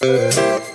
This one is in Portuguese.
Música